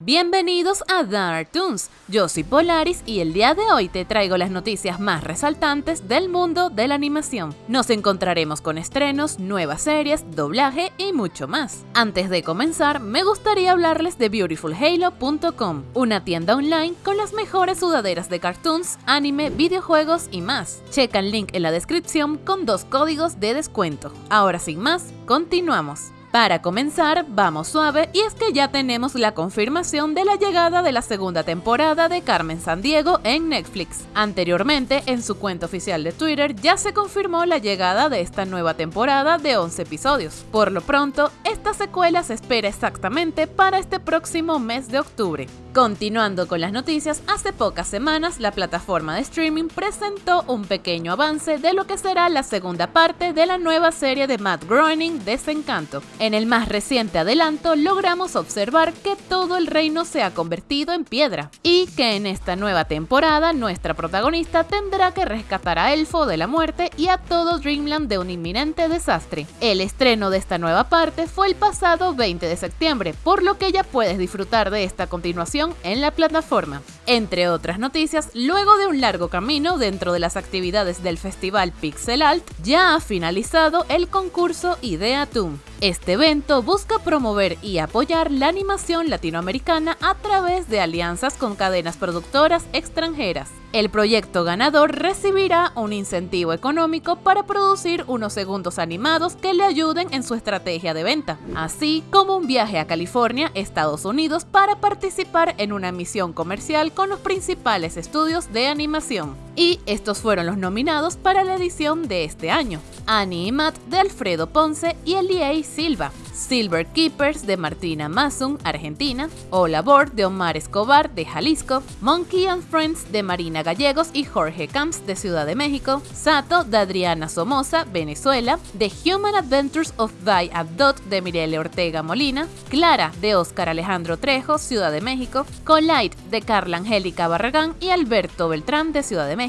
Bienvenidos a Dark Toons, yo soy Polaris y el día de hoy te traigo las noticias más resaltantes del mundo de la animación. Nos encontraremos con estrenos, nuevas series, doblaje y mucho más. Antes de comenzar, me gustaría hablarles de BeautifulHalo.com, una tienda online con las mejores sudaderas de cartoons, anime, videojuegos y más. Checa el link en la descripción con dos códigos de descuento. Ahora sin más, continuamos. Para comenzar, vamos suave y es que ya tenemos la confirmación de la llegada de la segunda temporada de Carmen Sandiego en Netflix. Anteriormente, en su cuenta oficial de Twitter ya se confirmó la llegada de esta nueva temporada de 11 episodios. Por lo pronto, esta secuela se espera exactamente para este próximo mes de octubre. Continuando con las noticias, hace pocas semanas la plataforma de streaming presentó un pequeño avance de lo que será la segunda parte de la nueva serie de Matt Groening, Desencanto. En el más reciente adelanto logramos observar que todo el reino se ha convertido en piedra y que en esta nueva temporada nuestra protagonista tendrá que rescatar a Elfo de la muerte y a todo Dreamland de un inminente desastre. El estreno de esta nueva parte fue el pasado 20 de septiembre, por lo que ya puedes disfrutar de esta continuación en la plataforma. Entre otras noticias, luego de un largo camino dentro de las actividades del festival Pixel Alt, ya ha finalizado el concurso Idea Toon. Este evento busca promover y apoyar la animación latinoamericana a través de alianzas con cadenas productoras extranjeras. El proyecto ganador recibirá un incentivo económico para producir unos segundos animados que le ayuden en su estrategia de venta, así como un viaje a California, Estados Unidos, para participar en una misión comercial con los principales estudios de animación. Y estos fueron los nominados para la edición de este año. Annie y Matt de Alfredo Ponce y Elie Silva, Silver Keepers de Martina Masun, Argentina, Hola Board de Omar Escobar de Jalisco, Monkey and Friends de Marina Gallegos y Jorge Camps de Ciudad de México, Sato de Adriana Somoza, Venezuela, The Human Adventures of Die Abdot de Mirele Ortega Molina, Clara de Oscar Alejandro Trejo, Ciudad de México, Collide de Carla Angélica Barragán y Alberto Beltrán de Ciudad de México,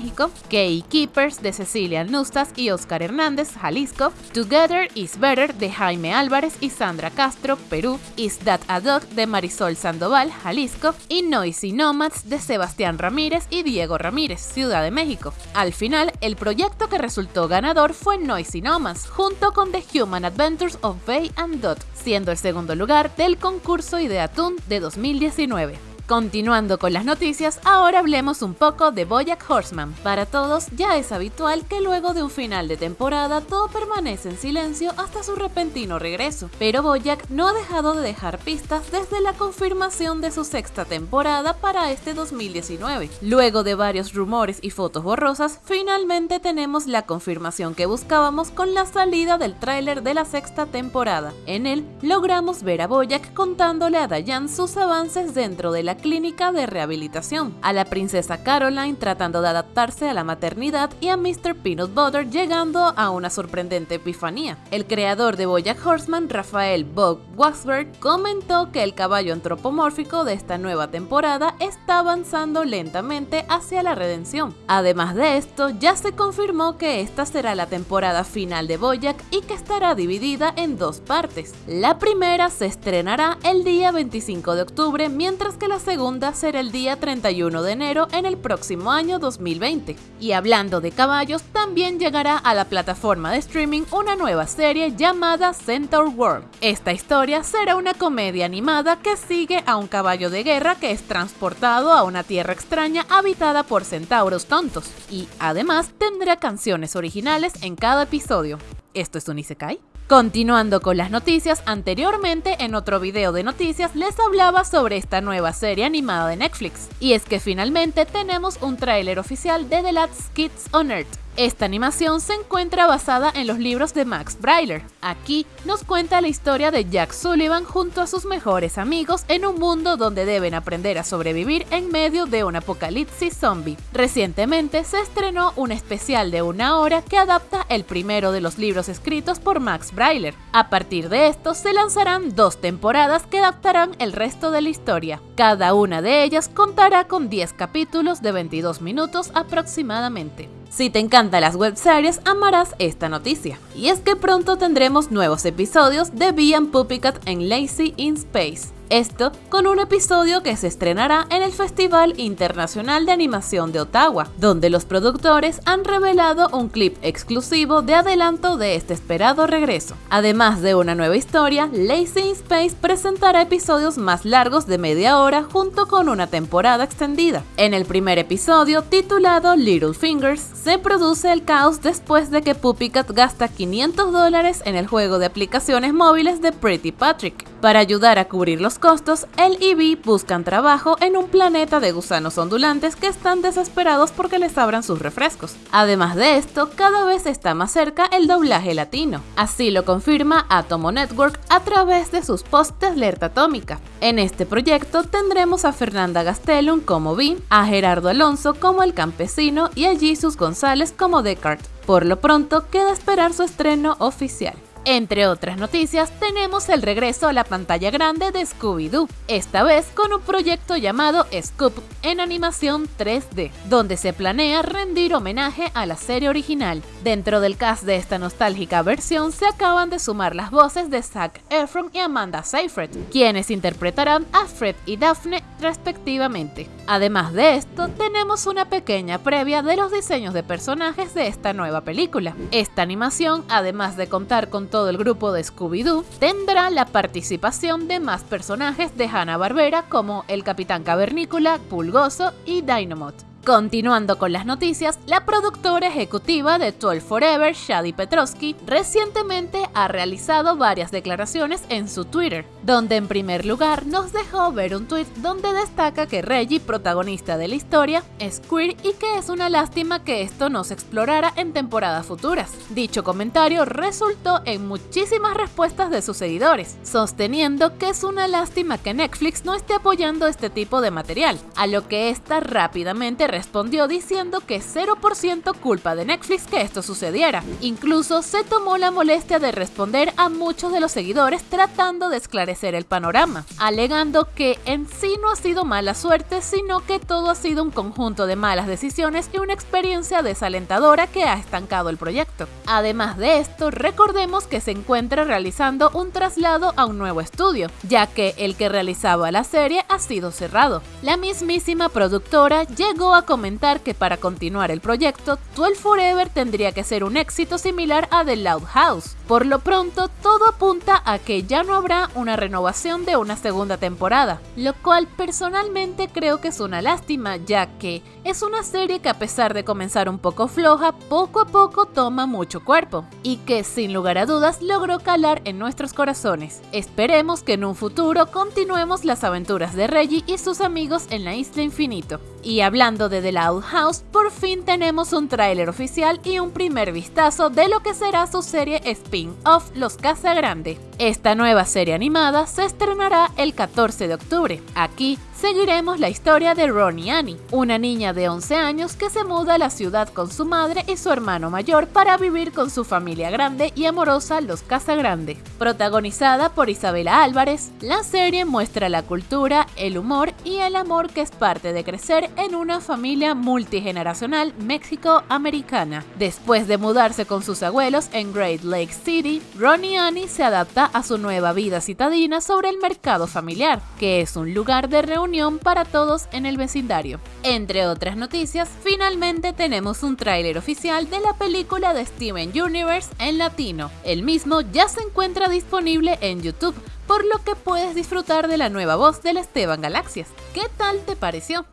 Key Keepers de Cecilia Nustas y Oscar Hernández, Jalisco, Together is Better de Jaime Álvarez y Sandra Castro, Perú, Is That a Dog de Marisol Sandoval, Jalisco, y Noisy Nomads de Sebastián Ramírez y Diego Ramírez, Ciudad de México. Al final, el proyecto que resultó ganador fue Noisy Nomads, junto con The Human Adventures of Bay and Dot, siendo el segundo lugar del concurso Ideatoon de 2019. Continuando con las noticias, ahora hablemos un poco de Bojack Horseman. Para todos ya es habitual que luego de un final de temporada todo permanece en silencio hasta su repentino regreso, pero Bojack no ha dejado de dejar pistas desde la confirmación de su sexta temporada para este 2019. Luego de varios rumores y fotos borrosas, finalmente tenemos la confirmación que buscábamos con la salida del tráiler de la sexta temporada. En él logramos ver a Bojack contándole a Diane sus avances dentro de la clínica de rehabilitación, a la princesa Caroline tratando de adaptarse a la maternidad y a Mr. Peanut Butter llegando a una sorprendente epifanía. El creador de Bojack Horseman, Rafael Bob Waxberg, comentó que el caballo antropomórfico de esta nueva temporada está avanzando lentamente hacia la redención. Además de esto, ya se confirmó que esta será la temporada final de Bojack y que estará dividida en dos partes. La primera se estrenará el día 25 de octubre, mientras que la segunda será el día 31 de enero en el próximo año 2020. Y hablando de caballos, también llegará a la plataforma de streaming una nueva serie llamada Centaur World. Esta historia será una comedia animada que sigue a un caballo de guerra que es transportado a una tierra extraña habitada por centauros tontos. Y además tendrá canciones originales en cada episodio. ¿Esto es un Isekai? Continuando con las noticias, anteriormente en otro video de noticias les hablaba sobre esta nueva serie animada de Netflix. Y es que finalmente tenemos un tráiler oficial de The Last Kids on Earth, esta animación se encuentra basada en los libros de Max Brailer. Aquí nos cuenta la historia de Jack Sullivan junto a sus mejores amigos en un mundo donde deben aprender a sobrevivir en medio de un apocalipsis zombie. Recientemente se estrenó un especial de una hora que adapta el primero de los libros escritos por Max Brailer. A partir de esto se lanzarán dos temporadas que adaptarán el resto de la historia. Cada una de ellas contará con 10 capítulos de 22 minutos aproximadamente. Si te encantan las webseries, amarás esta noticia. Y es que pronto tendremos nuevos episodios de Bee and Puppycat en Lazy in Space. Esto con un episodio que se estrenará en el Festival Internacional de Animación de Ottawa, donde los productores han revelado un clip exclusivo de adelanto de este esperado regreso. Además de una nueva historia, Lazy in Space presentará episodios más largos de media hora junto con una temporada extendida. En el primer episodio, titulado Little Fingers, se produce el caos después de que Puppycat gasta 500 dólares en el juego de aplicaciones móviles de Pretty Patrick. Para ayudar a cubrir los costos, él y Vi buscan trabajo en un planeta de gusanos ondulantes que están desesperados porque les abran sus refrescos. Además de esto, cada vez está más cerca el doblaje latino. Así lo confirma Atomo Network a través de sus posts de alerta atómica. En este proyecto tendremos a Fernanda Gastelum como Vi, a Gerardo Alonso como el campesino y a Jesus González como Descartes. Por lo pronto, queda esperar su estreno oficial. Entre otras noticias, tenemos el regreso a la pantalla grande de Scooby-Doo, esta vez con un proyecto llamado Scoop en animación 3D, donde se planea rendir homenaje a la serie original. Dentro del cast de esta nostálgica versión se acaban de sumar las voces de Zac Efron y Amanda Seyfried, quienes interpretarán a Fred y Daphne respectivamente. Además de esto, tenemos una pequeña previa de los diseños de personajes de esta nueva película. Esta animación, además de contar con todo el grupo de Scooby-Doo, tendrá la participación de más personajes de Hanna-Barbera como el Capitán Cavernícola, Pulgoso y Dynamite. Continuando con las noticias, la productora ejecutiva de 12 Forever, Shadi Petrovsky, recientemente ha realizado varias declaraciones en su Twitter, donde en primer lugar nos dejó ver un tweet donde destaca que Reggie, protagonista de la historia, es queer y que es una lástima que esto no se explorara en temporadas futuras. Dicho comentario resultó en muchísimas respuestas de sus seguidores, sosteniendo que es una lástima que Netflix no esté apoyando este tipo de material, a lo que esta rápidamente respondió diciendo que 0% culpa de Netflix que esto sucediera. Incluso se tomó la molestia de responder a muchos de los seguidores tratando de esclarecer el panorama, alegando que en sí no ha sido mala suerte, sino que todo ha sido un conjunto de malas decisiones y una experiencia desalentadora que ha estancado el proyecto. Además de esto, recordemos que se encuentra realizando un traslado a un nuevo estudio, ya que el que realizaba la serie ha sido cerrado. La mismísima productora llegó a comentar que para continuar el proyecto, 12 Forever tendría que ser un éxito similar a The Loud House. Por lo pronto, todo apunta a que ya no habrá una renovación de una segunda temporada, lo cual personalmente creo que es una lástima, ya que es una serie que a pesar de comenzar un poco floja, poco a poco toma mucho cuerpo, y que sin lugar a dudas logró calar en nuestros corazones. Esperemos que en un futuro continuemos las aventuras de Reggie y sus amigos en la Isla Infinito. Y hablando de The Loud House, por fin tenemos un tráiler oficial y un primer vistazo de lo que será su serie spin-off Los Casa Grande. Esta nueva serie animada se estrenará el 14 de octubre. Aquí seguiremos la historia de Ronnie Annie, una niña de 11 años que se muda a la ciudad con su madre y su hermano mayor para vivir con su familia grande y amorosa Los Casagrande. Protagonizada por Isabela Álvarez, la serie muestra la cultura, el humor y el amor que es parte de crecer en una familia multigeneracional México-americana. Después de mudarse con sus abuelos en Great Lake City, Ronnie Annie se adapta a su nueva vida citadina sobre el mercado familiar, que es un lugar de reunión para todos en el vecindario. Entre otras noticias, finalmente tenemos un tráiler oficial de la película de Steven Universe en latino. El mismo ya se encuentra disponible en YouTube, por lo que puedes disfrutar de la nueva voz del Esteban Galaxias. ¿Qué tal te pareció?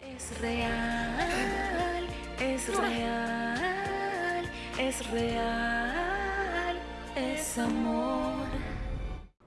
Es real, es real, es real, es amor.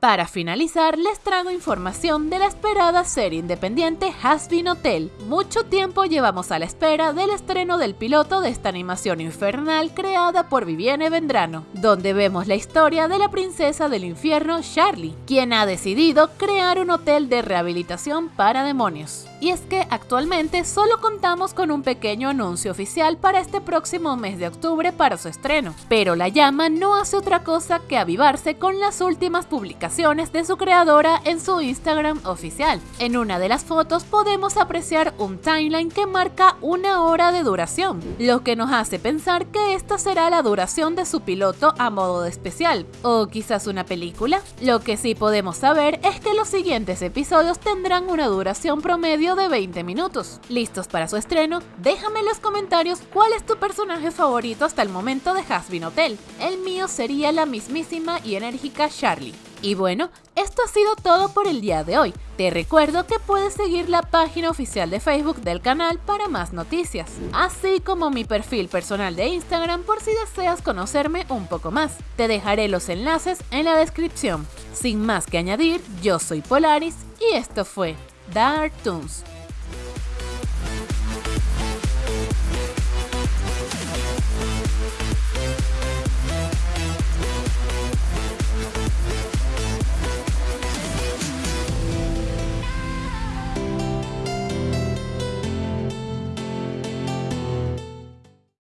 Para finalizar, les traigo información de la esperada serie independiente Hasbin Hotel. Mucho tiempo llevamos a la espera del estreno del piloto de esta animación infernal creada por Vivienne Vendrano, donde vemos la historia de la princesa del infierno Charlie, quien ha decidido crear un hotel de rehabilitación para demonios. Y es que actualmente solo contamos con un pequeño anuncio oficial para este próximo mes de octubre para su estreno, pero la llama no hace otra cosa que avivarse con las últimas publicaciones de su creadora en su Instagram oficial. En una de las fotos podemos apreciar un timeline que marca una hora de duración, lo que nos hace pensar que esta será la duración de su piloto a modo de especial, o quizás una película. Lo que sí podemos saber es que los siguientes episodios tendrán una duración promedio de 20 minutos. ¿Listos para su estreno? Déjame en los comentarios cuál es tu personaje favorito hasta el momento de Hasbin Hotel. El mío sería la mismísima y enérgica Charlie. Y bueno, esto ha sido todo por el día de hoy. Te recuerdo que puedes seguir la página oficial de Facebook del canal para más noticias, así como mi perfil personal de Instagram por si deseas conocerme un poco más. Te dejaré los enlaces en la descripción. Sin más que añadir, yo soy Polaris y esto fue Dark Toons.